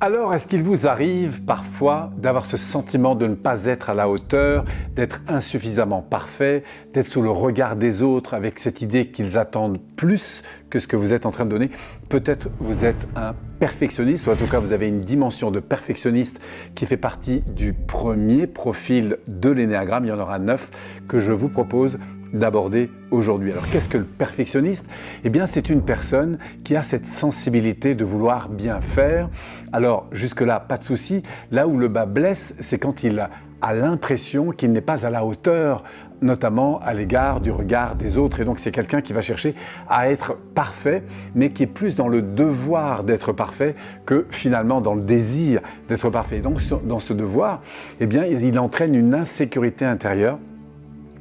Alors, est-ce qu'il vous arrive parfois d'avoir ce sentiment de ne pas être à la hauteur, d'être insuffisamment parfait, d'être sous le regard des autres avec cette idée qu'ils attendent plus que ce que vous êtes en train de donner Peut-être vous êtes un perfectionniste, ou en tout cas vous avez une dimension de perfectionniste qui fait partie du premier profil de l'énéagramme, il y en aura neuf, que je vous propose d'aborder aujourd'hui. Alors qu'est-ce que le perfectionniste? Eh bien c'est une personne qui a cette sensibilité de vouloir bien faire. Alors jusque-là, pas de souci. Là où le bas blesse, c'est quand il a l'impression qu'il n'est pas à la hauteur notamment à l'égard du regard des autres. Et donc c'est quelqu'un qui va chercher à être parfait, mais qui est plus dans le devoir d'être parfait que finalement dans le désir d'être parfait. Et donc dans ce devoir, eh bien, il entraîne une insécurité intérieure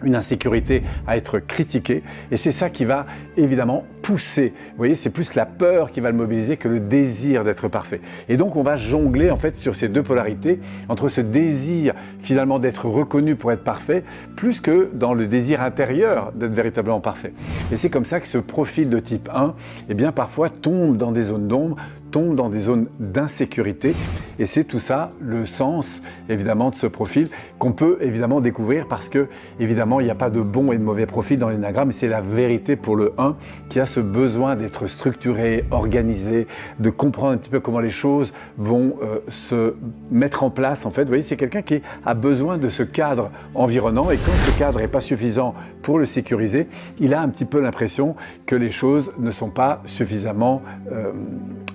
une insécurité à être critiquée et c'est ça qui va évidemment pousser. Vous voyez, c'est plus la peur qui va le mobiliser que le désir d'être parfait. Et donc on va jongler en fait sur ces deux polarités entre ce désir finalement d'être reconnu pour être parfait plus que dans le désir intérieur d'être véritablement parfait. Et c'est comme ça que ce profil de type 1 eh bien parfois tombe dans des zones d'ombre, dans des zones d'insécurité. Et c'est tout ça le sens évidemment de ce profil qu'on peut évidemment découvrir parce que évidemment il n'y a pas de bon et de mauvais profil dans l'énagramme. C'est la vérité pour le 1 qui a ce besoin d'être structuré, organisé, de comprendre un petit peu comment les choses vont euh, se mettre en place en fait. Vous voyez c'est quelqu'un qui a besoin de ce cadre environnant. Et quand ce cadre n'est pas suffisant pour le sécuriser il a un petit peu l'impression que les choses ne sont pas suffisamment euh,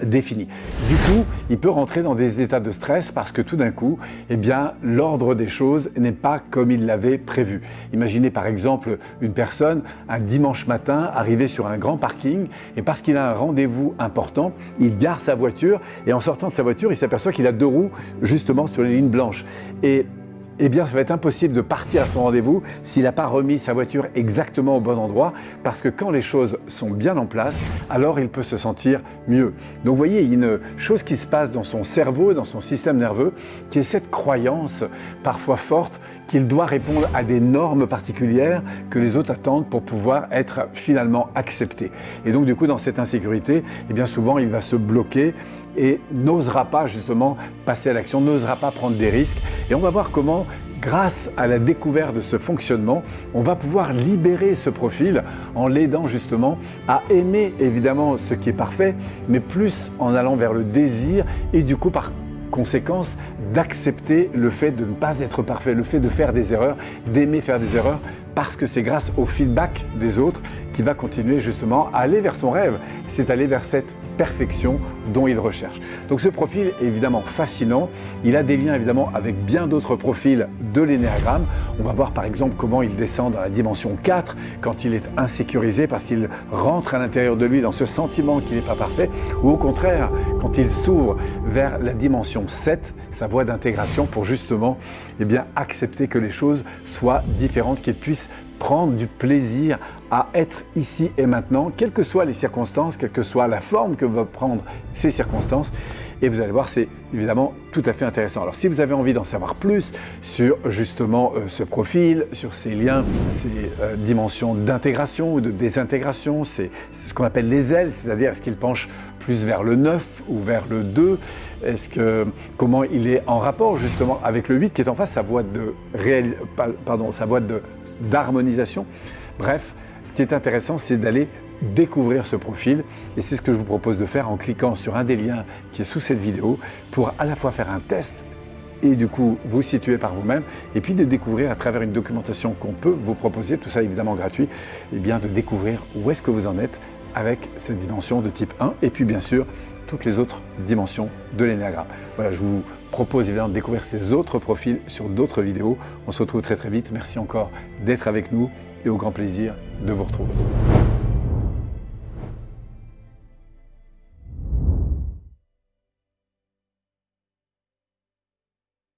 défini. Du coup, il peut rentrer dans des états de stress parce que tout d'un coup, eh bien, l'ordre des choses n'est pas comme il l'avait prévu. Imaginez par exemple une personne un dimanche matin arriver sur un grand parking et parce qu'il a un rendez-vous important, il gare sa voiture et en sortant de sa voiture, il s'aperçoit qu'il a deux roues justement sur les lignes blanches. Et eh bien, ça va être impossible de partir à son rendez-vous s'il n'a pas remis sa voiture exactement au bon endroit, parce que quand les choses sont bien en place, alors il peut se sentir mieux. Donc, vous voyez, il y a une chose qui se passe dans son cerveau, dans son système nerveux, qui est cette croyance parfois forte qu'il doit répondre à des normes particulières que les autres attendent pour pouvoir être finalement accepté. Et donc, du coup, dans cette insécurité, eh bien souvent, il va se bloquer et n'osera pas justement passer à l'action, n'osera pas prendre des risques. Et on va voir comment grâce à la découverte de ce fonctionnement, on va pouvoir libérer ce profil en l'aidant justement à aimer évidemment ce qui est parfait, mais plus en allant vers le désir et du coup par conséquence d'accepter le fait de ne pas être parfait, le fait de faire des erreurs, d'aimer faire des erreurs, parce que c'est grâce au feedback des autres qu'il va continuer justement à aller vers son rêve, c'est aller vers cette perfection dont il recherche. Donc ce profil est évidemment fascinant, il a des liens évidemment avec bien d'autres profils de l'énéagramme. On va voir par exemple comment il descend dans la dimension 4 quand il est insécurisé parce qu'il rentre à l'intérieur de lui dans ce sentiment qu'il n'est pas parfait, ou au contraire quand il s'ouvre vers la dimension 7, sa voie d'intégration pour justement eh bien, accepter que les choses soient différentes, qu'il puisse prendre du plaisir à être ici et maintenant, quelles que soient les circonstances, quelle que soit la forme que vont prendre ces circonstances. Et vous allez voir, c'est évidemment tout à fait intéressant. Alors si vous avez envie d'en savoir plus sur justement euh, ce profil, sur ces liens, ces euh, dimensions d'intégration ou de désintégration, c'est ce qu'on appelle les ailes, c'est-à-dire est-ce qu'il penche plus vers le 9 ou vers le 2 Est-ce que comment il est en rapport justement avec le 8 qui est en face, sa voie de pardon, sa voie d'harmonisation? Bref, ce qui est intéressant, c'est d'aller découvrir ce profil et c'est ce que je vous propose de faire en cliquant sur un des liens qui est sous cette vidéo pour à la fois faire un test et du coup vous situer par vous-même et puis de découvrir à travers une documentation qu'on peut vous proposer, tout ça évidemment gratuit, et eh bien de découvrir où est-ce que vous en êtes avec cette dimension de type 1 et puis bien sûr toutes les autres dimensions de l'énéagramme. Voilà, je vous propose évidemment de découvrir ces autres profils sur d'autres vidéos. On se retrouve très très vite. Merci encore d'être avec nous et au grand plaisir de vous retrouver.